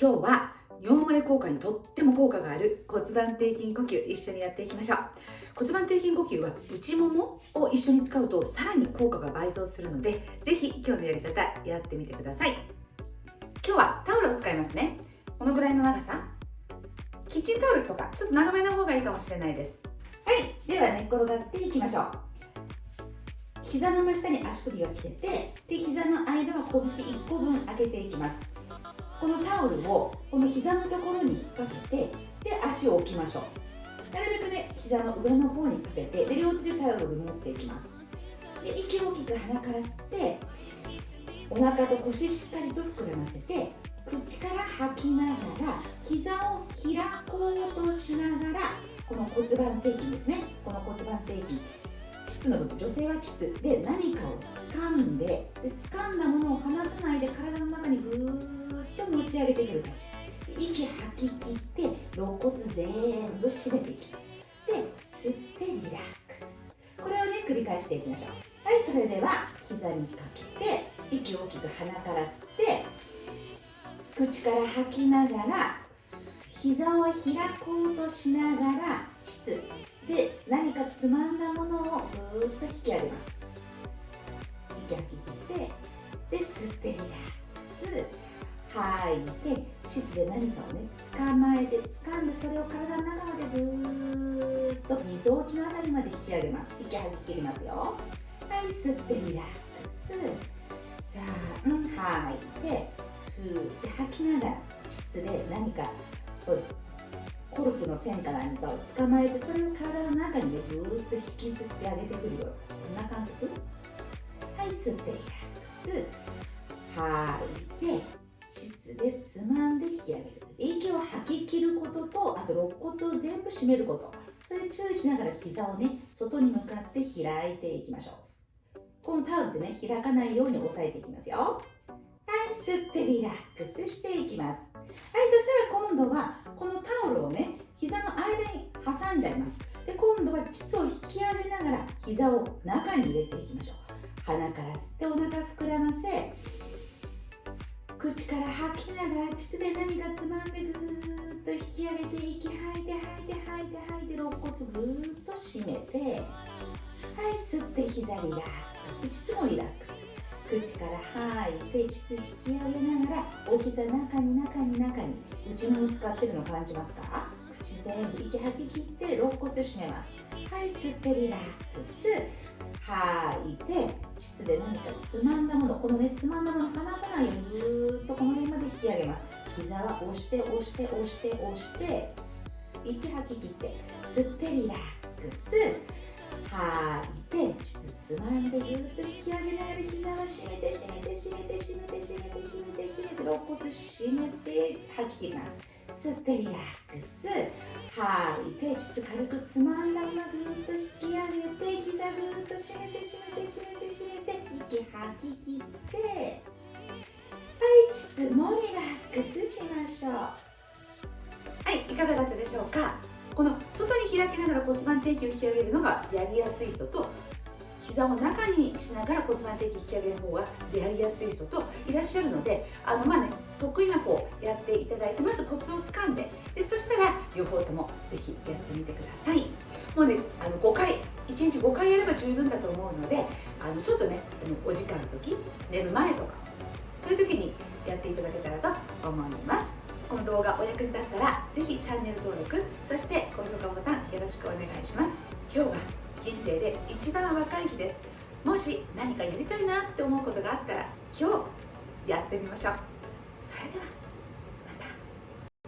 今日は尿漏れ効果にとっても効果がある骨盤底筋呼吸一緒にやっていきましょう骨盤底筋呼吸は内ももを一緒に使うとさらに効果が倍増するのでぜひ今日のやり方やってみてください。今日はタオルを使いますね。このぐらいの長さ。キッチンタオルとかちょっと長めの方がいいかもしれないです。はい。では寝っ転がっていきましょう。膝の真下に足首が来ててで膝の間は拳1個分開けていきます。このタオルをこの膝のところに引っ掛けてで足を置きましょう。なるべくね膝の上の方にかけてで両手でタオルを持っていきます。で息を大きく鼻から吸ってお腹と腰しっかりと膨らませて口から吐きながら膝を開こうとしながらこの骨盤底筋ですね。この骨盤底筋。膣の部分。女性は膣。で何かを掴んでで掴んだものを離さないで体の中にぐーっと持ち上げてくる感じ息吐き切って肋骨全部締めていきますで吸ってリラックスこれをね繰り返していきましょうはいそれでは膝にかけて息を大きく鼻から吸って口から吐きながら膝を開こうとしながら膣で何かつまんだものをぐーっと引き上げます吐いて膣で何かをね捕まえて掴んでそれを体の中までぐーっとみぞおちのあたりまで引き上げます。息吐き切りますよ。はい吸ってリラックスさあ、うん、吐いてふーって吐きながら膣で何かそうですコルクの線か何かを捕まえてそれを体の中にねぐーっと引きずってあげてくるようなそんな感覚。はい吸ってリラックス。吐いてつまんで引き上げる。息を吐き切ることとあと肋骨を全部締めること。それ注意しながら膝をね外に向かって開いていきましょう。このタオルでね開かないように押さえていきますよ。はい吸ってリラックスしていきます。はいそしたら今度はこのタオルをね膝の間に挟んじゃいます。で今度は膣を引き上げながら膝を中に入れていきましょう。鼻から吸って口から吐きながら膣で何かつまんでぐーっと引き上げて息吐いて吐いて吐いて吐いて肋骨ぐーっと締めてはい吸って膝リラックス。膣もリラックス口から吐いて膣引き上げながらお膝中に中に中に内もも使ってるの感じますか？口全部息吐き切って肋骨締めます。はい吸ってリラックス。吐いて膣で何かつまんだものこのねつまんだもの離さないようにぐーっとこの辺まで引き上げます。膝は押して押して押して押して息吐き切って吸ってリラックス。吐いて膣つまんでぐーっと引き上げながら膝は締めて締めて締めて締めて肋骨締めて吐き切ります。吸ってリラックス吐いて膣軽くつまんだままぐーっと引き上げて膝ぐーっと締めて締めて締めて締めて息吐き切ってはい膣もリラックスしましょう。はいいかがだったでしょうか？この外に開きながら骨盤底筋を引き上げるのがやりやすい人と膝を中にしながら骨盤底筋引き上げる方がやりやすい人といらっしゃるのであのまあね得意な方やっていただいてまずコツをつかんででそしたら両方ともぜひやってみてください。もうねあの5回1日5回やれば十分だと思うのであのちょっとねお時間の時寝る前とかそういう時にやっていただけたらと思います。この動画お役に立ったらぜひチャンネル登録そして高評価ボタンよろしくお願いします。今日は人生で一番若い日です。もし何かやりたいなって思うことがあったら今日やってみましょう。それでは。